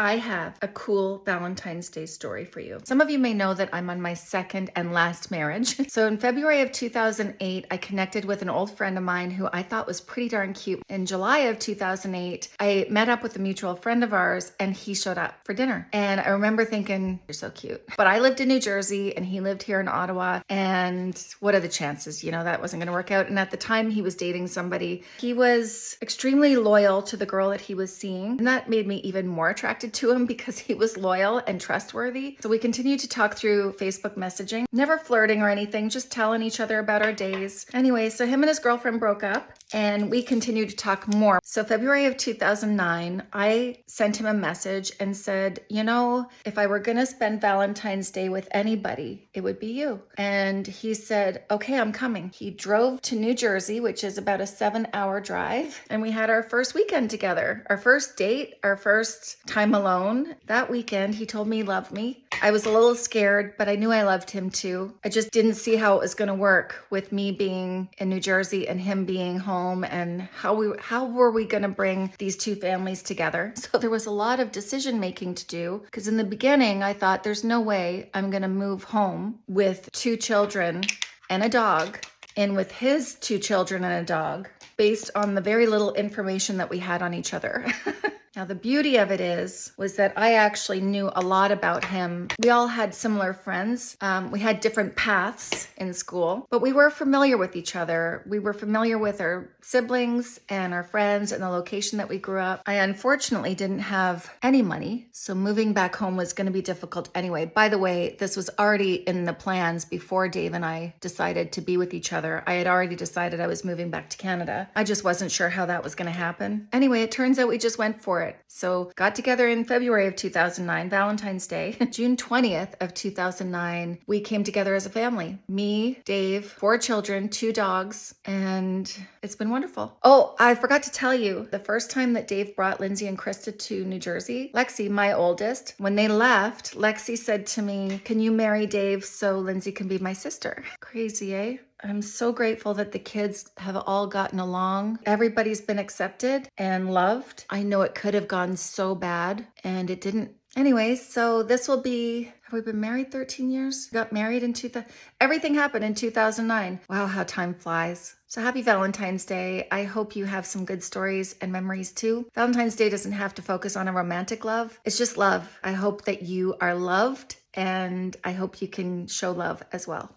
I have a cool Valentine's Day story for you. Some of you may know that I'm on my second and last marriage. So in February of 2008, I connected with an old friend of mine who I thought was pretty darn cute. In July of 2008, I met up with a mutual friend of ours and he showed up for dinner. And I remember thinking, you're so cute. But I lived in New Jersey and he lived here in Ottawa. And what are the chances? You know, that wasn't going to work out. And at the time he was dating somebody, he was extremely loyal to the girl that he was seeing. And that made me even more attracted to him because he was loyal and trustworthy. So we continued to talk through Facebook messaging, never flirting or anything, just telling each other about our days. Anyway, so him and his girlfriend broke up and we continued to talk more. So February of 2009, I sent him a message and said, you know, if I were gonna spend Valentine's Day with anybody, it would be you. And he said, okay, I'm coming. He drove to New Jersey, which is about a seven hour drive. And we had our first weekend together, our first date, our first time alone. That weekend, he told me he loved me. I was a little scared, but I knew I loved him too. I just didn't see how it was gonna work with me being in New Jersey and him being home and how we how were we going to bring these two families together. So there was a lot of decision making to do because in the beginning I thought there's no way I'm going to move home with two children and a dog and with his two children and a dog based on the very little information that we had on each other. Now, the beauty of it is, was that I actually knew a lot about him. We all had similar friends. Um, we had different paths in school, but we were familiar with each other. We were familiar with our siblings and our friends and the location that we grew up. I unfortunately didn't have any money, so moving back home was going to be difficult anyway. By the way, this was already in the plans before Dave and I decided to be with each other. I had already decided I was moving back to Canada. I just wasn't sure how that was going to happen. Anyway, it turns out we just went it. So got together in February of 2009, Valentine's Day. June 20th of 2009, we came together as a family. Me, Dave, four children, two dogs, and it's been wonderful. Oh, I forgot to tell you, the first time that Dave brought Lindsay and Krista to New Jersey, Lexi, my oldest, when they left, Lexi said to me, can you marry Dave so Lindsay can be my sister? Crazy, eh? I'm so grateful that the kids have all gotten along. Everybody's been accepted and loved. I know it could have gone so bad and it didn't. Anyways, so this will be, have we been married 13 years? Got married in 2000, everything happened in 2009. Wow, how time flies. So happy Valentine's Day. I hope you have some good stories and memories too. Valentine's Day doesn't have to focus on a romantic love. It's just love. I hope that you are loved and I hope you can show love as well.